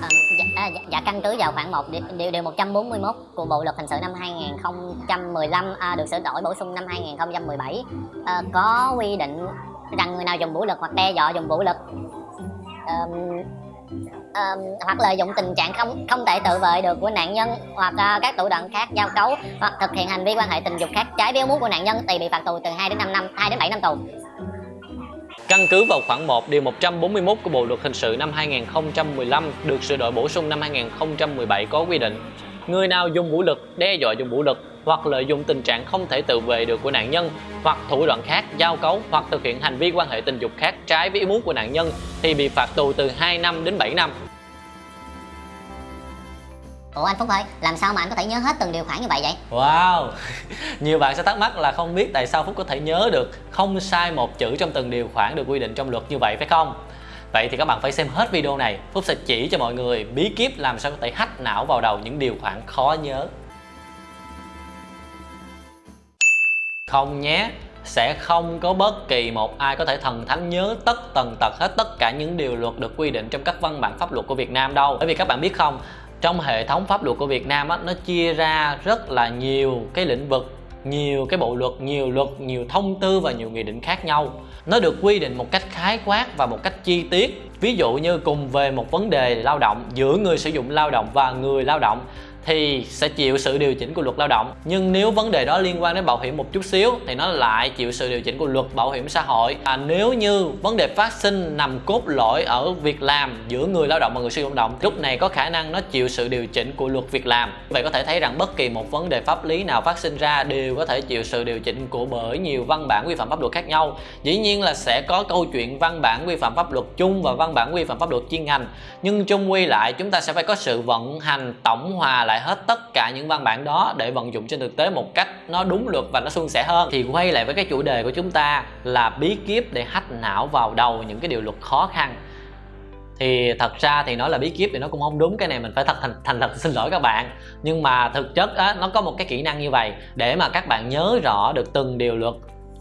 À, dạ, à, dạ, dạ, căn cứ vào khoảng 1 điều, điều, 141 của Bộ luật hình sự năm 2015 à, được sửa đổi bổ sung năm 2017 à, ờ, có quy định rằng người nào dùng vũ lực hoặc đe dọa dùng vũ lực à, à, hoặc lợi dụng tình trạng không không thể tự vệ được của nạn nhân hoặc à, các thủ đoạn khác giao cấu hoặc thực hiện hành vi quan hệ tình dục khác trái với muốn của nạn nhân thì bị phạt tù từ 2 đến 5 năm 2 đến 7 năm tù. Căn cứ vào khoảng 1 điều 141 của Bộ luật hình sự năm 2015 được sửa đổi bổ sung năm 2017 có quy định Người nào dùng vũ lực, đe dọa dùng vũ lực hoặc lợi dụng tình trạng không thể tự vệ được của nạn nhân hoặc thủ đoạn khác, giao cấu hoặc thực hiện hành vi quan hệ tình dục khác trái với ý muốn của nạn nhân thì bị phạt tù từ 2 năm đến 7 năm. Ủa anh Phúc ơi, làm sao mà anh có thể nhớ hết từng điều khoản như vậy vậy? Wow! Nhiều bạn sẽ thắc mắc là không biết tại sao Phúc có thể nhớ được không sai một chữ trong từng điều khoản được quy định trong luật như vậy phải không? Vậy thì các bạn phải xem hết video này Phúc sẽ chỉ cho mọi người bí kíp làm sao có thể hack não vào đầu những điều khoản khó nhớ Không nhé sẽ không có bất kỳ một ai có thể thần thánh nhớ tất tần tật hết tất cả những điều luật được quy định trong các văn bản pháp luật của Việt Nam đâu bởi vì các bạn biết không trong hệ thống pháp luật của Việt Nam á, nó chia ra rất là nhiều cái lĩnh vực nhiều cái bộ luật, nhiều luật, nhiều thông tư và nhiều nghị định khác nhau. Nó được quy định một cách khái quát và một cách chi tiết. Ví dụ như cùng về một vấn đề lao động giữa người sử dụng lao động và người lao động thì sẽ chịu sự điều chỉnh của luật lao động. Nhưng nếu vấn đề đó liên quan đến bảo hiểm một chút xíu thì nó lại chịu sự điều chỉnh của luật bảo hiểm xã hội. À, nếu như vấn đề phát sinh nằm cốt lõi ở việc làm giữa người lao động và người sử dụng lao động lúc này có khả năng nó chịu sự điều chỉnh của luật việc làm. Vậy có thể thấy rằng bất kỳ một vấn đề pháp lý nào phát sinh ra đều có thể chịu sự điều chỉnh của bởi nhiều văn bản quy phạm pháp luật khác nhau. Dĩ nhiên là sẽ có câu chuyện văn bản quy phạm pháp luật chung và văn bản quy phạm pháp luật chuyên ngành. Nhưng chung quy lại chúng ta sẽ phải có sự vận hành tổng hòa lại lại hết tất cả những văn bản đó để vận dụng trên thực tế một cách nó đúng luật và nó suôn sẻ hơn. Thì quay lại với cái chủ đề của chúng ta là bí kíp để hack não vào đầu những cái điều luật khó khăn. Thì thật ra thì nói là bí kíp thì nó cũng không đúng cái này mình phải thật thành, thành thật xin lỗi các bạn. Nhưng mà thực chất á, nó có một cái kỹ năng như vậy để mà các bạn nhớ rõ được từng điều luật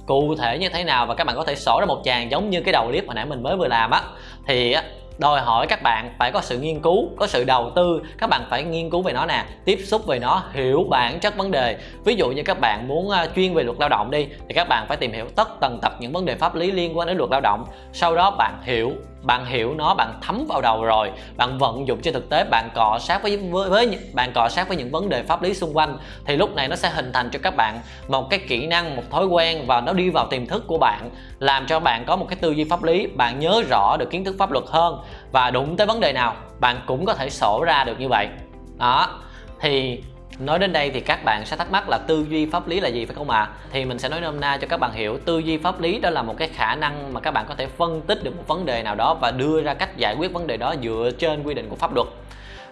cụ thể như thế nào và các bạn có thể sổ ra một tràng giống như cái đầu clip hồi nãy mình mới vừa làm á. Thì đòi hỏi các bạn phải có sự nghiên cứu, có sự đầu tư. Các bạn phải nghiên cứu về nó nè, tiếp xúc về nó, hiểu bản chất vấn đề. Ví dụ như các bạn muốn à, chuyên về luật lao động đi, thì các bạn phải tìm hiểu tất tần tật những vấn đề pháp lý liên quan đến luật lao động. Sau đó bạn hiểu bạn hiểu nó bạn thấm vào đầu rồi. Bạn vận dụng trên thực tế bạn cọ sát với, với với bạn cọ sát với những vấn đề pháp lý xung quanh thì lúc này nó sẽ hình thành cho các bạn một cái kỹ năng một thói quen và nó đi vào tiềm thức của bạn làm cho bạn có một cái tư duy pháp lý bạn nhớ rõ được kiến thức pháp luật hơn. Và đụng tới vấn đề nào bạn cũng có thể sổ ra được như vậy. Đó thì Nói đến đây thì các bạn sẽ thắc mắc là tư duy pháp lý là gì, phải không ạ? À? Thì mình sẽ nói nôm na cho các bạn hiểu, tư duy pháp lý đó là một cái khả năng mà các bạn có thể phân tích được một vấn đề nào đó và đưa ra cách giải quyết vấn đề đó dựa trên quy định của pháp luật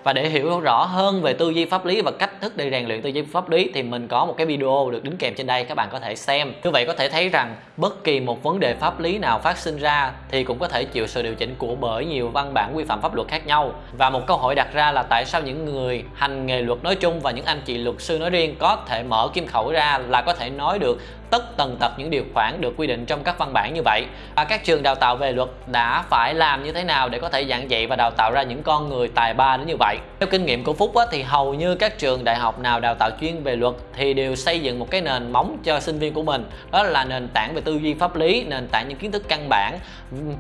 và để hiểu rõ hơn về tư duy pháp lý và cách thức để rèn luyện tư duy pháp lý thì mình có một cái video được đính kèm trên đây, các bạn có thể xem. Như vậy có thể thấy rằng bất kỳ một vấn đề pháp lý nào phát sinh ra thì cũng có thể chịu sự điều chỉnh của bởi nhiều văn bản quy phạm pháp luật khác nhau. Và một câu hỏi đặt ra là tại sao những người hành nghề luật nói chung và những anh chị luật sư nói riêng có thể mở kim khẩu ra là có thể nói được tất tần tật những điều khoản được quy định trong các văn bản như vậy. Và các trường đào tạo về luật đã phải làm như thế nào để có thể giảng dạy và đào tạo ra những con người tài ba đến như vậy? Theo kinh nghiệm của Phúc á, thì hầu như các trường đại học nào đào tạo chuyên về luật thì đều xây dựng một cái nền móng cho sinh viên của mình. Đó là nền tảng về tư duy pháp lý nền tảng những kiến thức căn bản.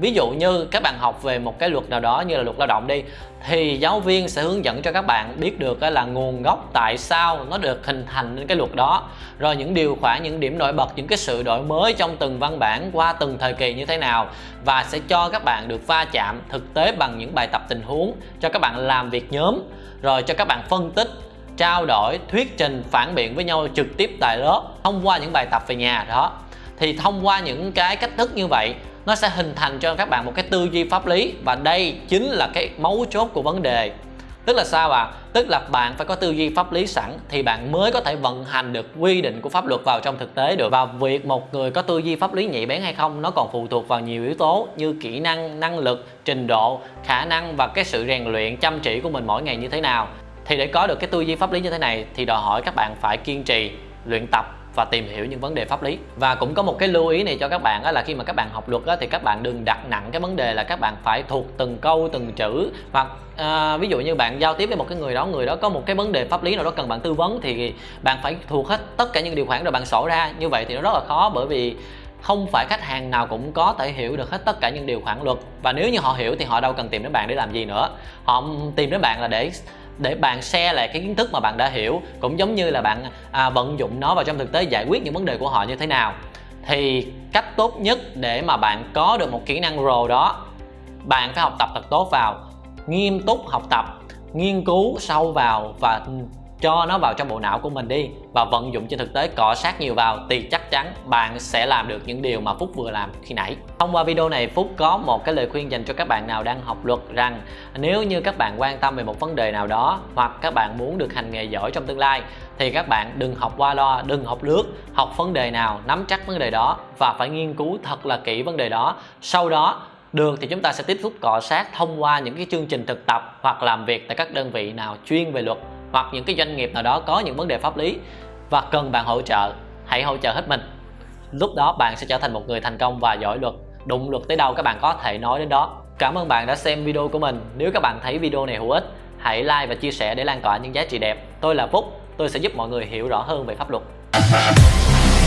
Ví dụ như các bạn học về một cái luật nào đó như là luật lao động đi thì giáo viên sẽ hướng dẫn cho các bạn biết được là nguồn gốc tại sao nó được hình thành nên cái luật đó. Rồi những điều khoản những điểm nổi bật bật những cái sự đổi mới trong từng văn bản qua từng thời kỳ như thế nào và sẽ cho các bạn được va chạm thực tế bằng những bài tập tình huống, cho các bạn làm việc nhóm, rồi cho các bạn phân tích, trao đổi, thuyết trình, phản biện với nhau trực tiếp tại lớp, thông qua những bài tập về nhà, đó. Thì thông qua những cái cách thức như vậy, nó sẽ hình thành cho các bạn một cái tư duy pháp lý và đây chính là cái mấu chốt của vấn đề tức là sao ạ à? tức là bạn phải có tư duy pháp lý sẵn thì bạn mới có thể vận hành được quy định của pháp luật vào trong thực tế được và việc một người có tư duy pháp lý nhạy bén hay không, nó còn phụ thuộc vào nhiều yếu tố như kỹ năng năng lực, trình độ, khả năng và cái sự rèn luyện chăm chỉ của mình mỗi ngày như thế nào thì để có được cái tư duy pháp lý như thế này thì đòi hỏi các bạn phải kiên trì luyện tập và tìm hiểu những vấn đề pháp lý. Và cũng có một cái lưu ý này cho các bạn đó là khi mà các bạn học luật đó, thì các bạn đừng đặt nặng cái vấn đề là các bạn phải thuộc từng câu từng chữ. Hoặc à, ví dụ như bạn giao tiếp với một cái người đó người đó có một cái vấn đề pháp lý nào đó cần bạn tư vấn thì bạn phải thuộc hết tất cả những điều khoản rồi bạn sổ ra. Như vậy thì nó rất là khó bởi vì không phải khách hàng nào cũng có thể hiểu được hết tất cả những điều khoản luật. Và nếu như họ hiểu thì họ đâu cần tìm đến bạn để làm gì nữa. Họ tìm đến bạn là để để bạn share lại cái kiến thức mà bạn đã hiểu cũng giống như là bạn à, vận dụng nó vào trong thực tế giải quyết những vấn đề của họ như thế nào. Thì cách tốt nhất để mà bạn có được một kỹ năng rồ đó bạn phải học tập thật tốt vào nghiêm túc học tập nghiên cứu sâu vào và cho nó vào trong bộ não của mình đi và vận dụng trên thực tế, cọ sát nhiều vào thì chắc chắn bạn sẽ làm được những điều mà Phúc vừa làm khi nãy. Thông qua video này, Phúc có một cái lời khuyên dành cho các bạn nào đang học luật rằng nếu như các bạn quan tâm về một vấn đề nào đó hoặc các bạn muốn được hành nghề giỏi trong tương lai thì các bạn đừng học qua lo đừng học lướt, học vấn đề nào, nắm chắc vấn đề đó và phải nghiên cứu thật là kỹ vấn đề đó. Sau đó, được thì chúng ta sẽ tiếp xúc cọ sát thông qua những cái chương trình thực tập hoặc làm việc tại các đơn vị nào chuyên về luật hoặc những cái doanh nghiệp nào đó có những vấn đề pháp lý và cần bạn hỗ trợ, hãy hỗ trợ hết mình. Lúc đó bạn sẽ trở thành một người thành công và giỏi luật. Đụng luật tới đâu các bạn có thể nói đến đó. Cảm ơn bạn đã xem video của mình. Nếu các bạn thấy video này hữu ích, hãy like và chia sẻ để lan tỏa những giá trị đẹp. Tôi là phúc. Tôi sẽ giúp mọi người hiểu rõ hơn về pháp luật.